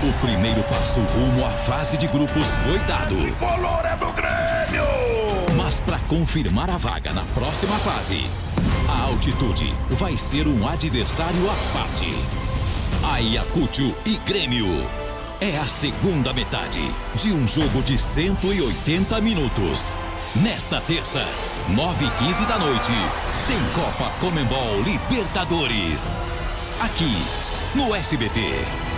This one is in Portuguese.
O primeiro passo rumo à fase de grupos foi dado. Color é do Grêmio! Mas para confirmar a vaga na próxima fase, a altitude vai ser um adversário à parte. Ayacucho e Grêmio. É a segunda metade de um jogo de 180 minutos. Nesta terça, 9h15 da noite, tem Copa Comembol Libertadores. Aqui, no SBT.